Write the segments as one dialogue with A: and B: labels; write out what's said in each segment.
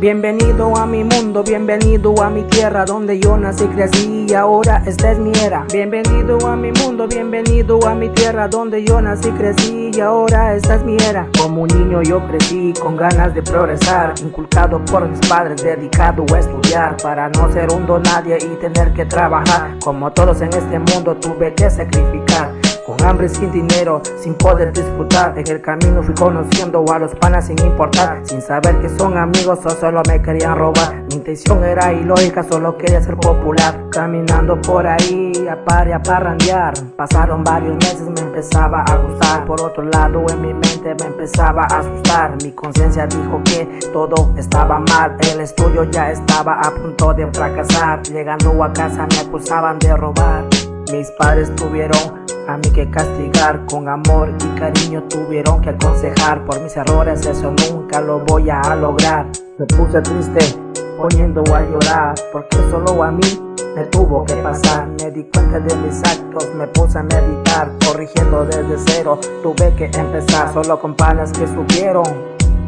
A: Bienvenido a mi mundo, bienvenido a mi tierra donde yo nací, crecí y ahora esta es mi era. Bienvenido a mi mundo, bienvenido a mi tierra donde yo nací, crecí y ahora esta es mi era. Como un niño yo crecí con ganas de progresar, inculcado por mis padres, dedicado a estudiar para no ser un nadie y tener que trabajar. Como todos en este mundo tuve que sacrificar. Hambre, sin dinero, sin poder disfrutar En el camino fui conociendo a los panas sin importar Sin saber que son amigos o solo me querían robar. Mi intención era ilógica, solo quería ser popular. Caminando por ahí, a par y a parrandear. Pasaron varios meses, me empezaba a gustar. Por otro lado, en mi mente me empezaba a asustar. Mi conciencia dijo que todo estaba mal. El estudio ya estaba a punto de fracasar. Llegando a casa me acusaban de robar. Mis padres tuvieron a mí que castigar con amor y cariño tuvieron que aconsejar. Por mis errores eso nunca lo voy a lograr. Me puse triste poniendo a llorar porque solo a mí me tuvo que pasar. Me di cuenta de mis actos me puse a meditar corrigiendo desde cero. Tuve que empezar solo con panas que subieron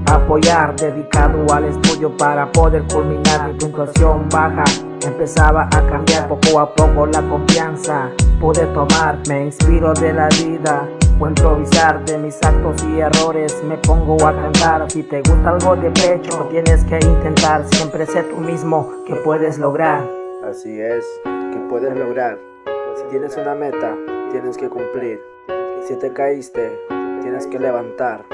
A: apoyar dedicado al estudio para poder culminar. Mi puntuación baja empezaba a cambiar poco a poco la confianza. Pude tomar me inspiro de la vida. O improvisar de mis actos y errores. Me pongo a cantar. Si te gusta algo de pecho tienes que intentar siempre sé tú mismo. Que puedes lograr
B: así es. Que puedes lograr si tienes una meta tienes que cumplir. Si te caíste tienes que levantar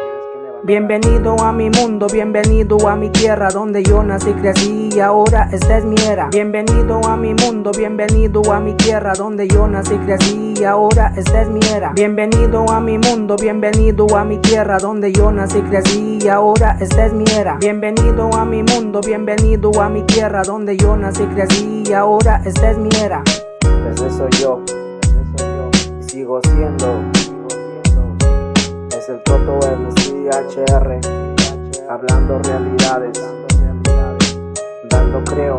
A: Bienvenido a mi mundo, bienvenido a mi tierra donde yo nací, crecí y ahora esta es mi era. Bienvenido a mi mundo, bienvenido a mi tierra donde yo nací, crecí y ahora esta es mi era. Bienvenido a mi mundo, bienvenido a mi tierra donde yo nací, crecí y ahora esta es mi era. Bienvenido a mi mundo, bienvenido a mi tierra donde yo nací, crecí y ahora esta es mi era.
B: Ese soy yo, y sigo siendo. HR, hablando realidades, dando creo.